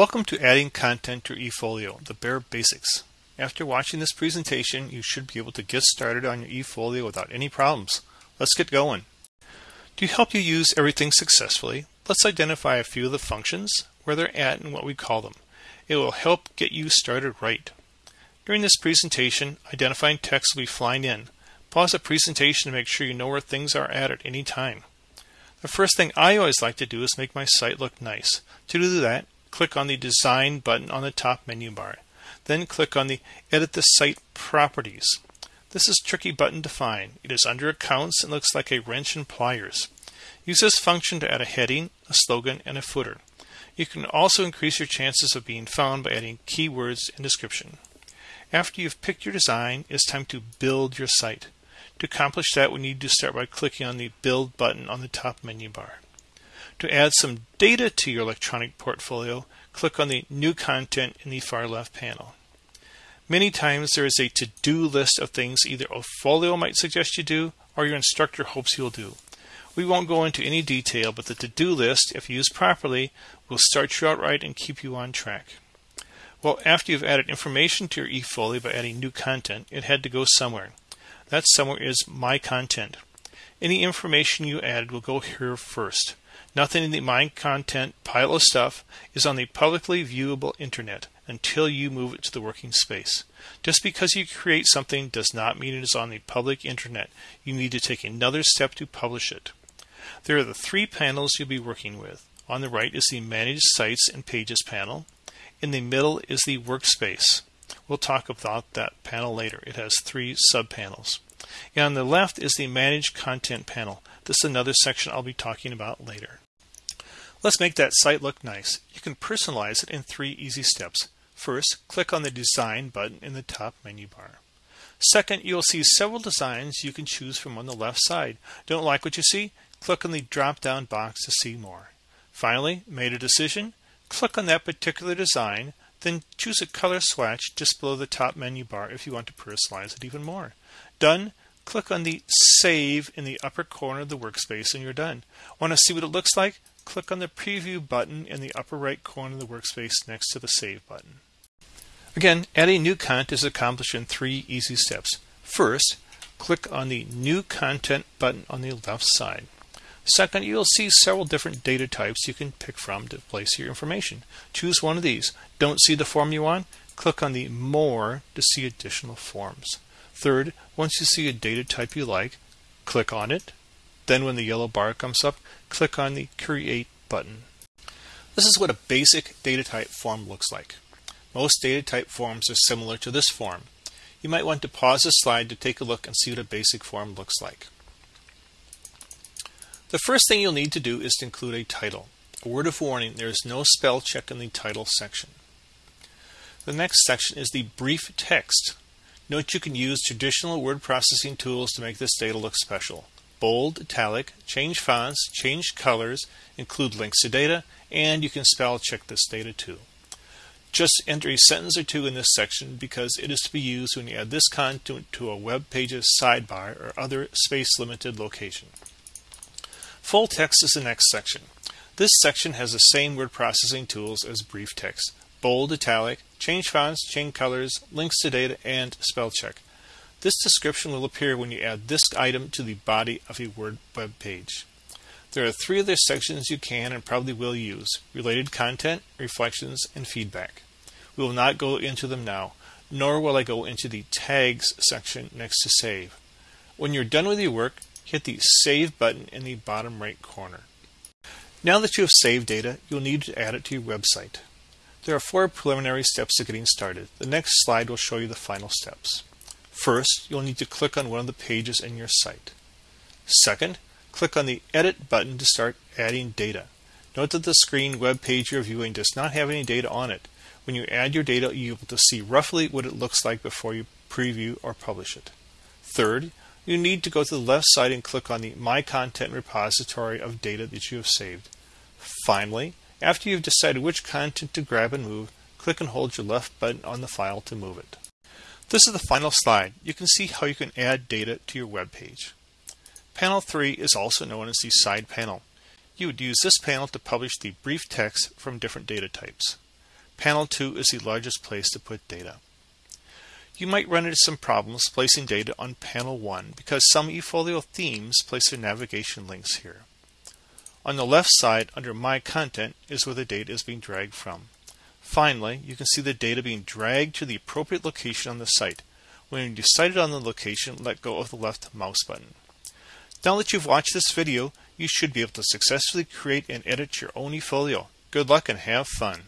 Welcome to Adding Content to eFolio, the bare basics. After watching this presentation, you should be able to get started on your eFolio without any problems. Let's get going. To help you use everything successfully, let's identify a few of the functions, where they're at, and what we call them. It will help get you started right. During this presentation, identifying text will be flying in. Pause the presentation to make sure you know where things are at at any time. The first thing I always like to do is make my site look nice. To do that, click on the Design button on the top menu bar. Then click on the Edit the Site Properties. This is tricky button to find. It is under Accounts and looks like a wrench and pliers. Use this function to add a heading, a slogan, and a footer. You can also increase your chances of being found by adding keywords and description. After you've picked your design, it's time to build your site. To accomplish that, we need to start by clicking on the Build button on the top menu bar. To add some data to your electronic portfolio, click on the New Content in the far left panel. Many times there is a to-do list of things either a Folio might suggest you do or your instructor hopes you'll do. We won't go into any detail, but the to-do list, if used properly, will start you out right and keep you on track. Well, after you've added information to your eFolio by adding new content, it had to go somewhere. That somewhere is My Content. Any information you added will go here first. Nothing in the My Content pile of stuff is on the publicly viewable internet until you move it to the working space. Just because you create something does not mean it is on the public internet. You need to take another step to publish it. There are the three panels you'll be working with. On the right is the Manage Sites and Pages panel. In the middle is the Workspace. We'll talk about that panel later. It has three subpanels. And on the left is the Manage Content panel. This is another section I'll be talking about later. Let's make that site look nice. You can personalize it in three easy steps. First, click on the Design button in the top menu bar. Second, you'll see several designs you can choose from on the left side. Don't like what you see? Click on the drop-down box to see more. Finally, made a decision? Click on that particular design, then choose a color swatch just below the top menu bar if you want to personalize it even more. Done. Click on the Save in the upper corner of the workspace and you're done. Want to see what it looks like? Click on the Preview button in the upper right corner of the workspace next to the Save button. Again, adding new content is accomplished in three easy steps. First, click on the New Content button on the left side. Second, you'll see several different data types you can pick from to place your information. Choose one of these. Don't see the form you want? Click on the More to see additional forms. Third, once you see a data type you like, click on it. Then when the yellow bar comes up, click on the Create button. This is what a basic data type form looks like. Most data type forms are similar to this form. You might want to pause the slide to take a look and see what a basic form looks like. The first thing you'll need to do is to include a title. A word of warning, there is no spell check in the title section. The next section is the brief text. Note you can use traditional word processing tools to make this data look special. Bold, italic, change fonts, change colors, include links to data, and you can spell check this data too. Just enter a sentence or two in this section because it is to be used when you add this content to a web page's sidebar or other space limited location. Full text is the next section. This section has the same word processing tools as brief text bold, italic, change fonts, change colors, links to data, and spell check. This description will appear when you add this item to the body of a Word web page. There are three other sections you can and probably will use related content, reflections, and feedback. We will not go into them now, nor will I go into the tags section next to save. When you're done with your work, hit the Save button in the bottom right corner. Now that you have saved data, you'll need to add it to your website. There are four preliminary steps to getting started. The next slide will show you the final steps. First, you'll need to click on one of the pages in your site. Second, click on the Edit button to start adding data. Note that the screen web page you're viewing does not have any data on it. When you add your data, you'll be able to see roughly what it looks like before you preview or publish it. Third, you need to go to the left side and click on the My Content repository of data that you have saved. Finally, after you've decided which content to grab and move, click and hold your left button on the file to move it. This is the final slide. You can see how you can add data to your web page. Panel 3 is also known as the side panel. You would use this panel to publish the brief text from different data types. Panel 2 is the largest place to put data. You might run into some problems placing data on Panel 1 because some eFolio themes place their navigation links here. On the left side, under My Content, is where the data is being dragged from. Finally, you can see the data being dragged to the appropriate location on the site. When you decided on the location, let go of the left mouse button. Now that you've watched this video, you should be able to successfully create and edit your own eFolio. Good luck and have fun!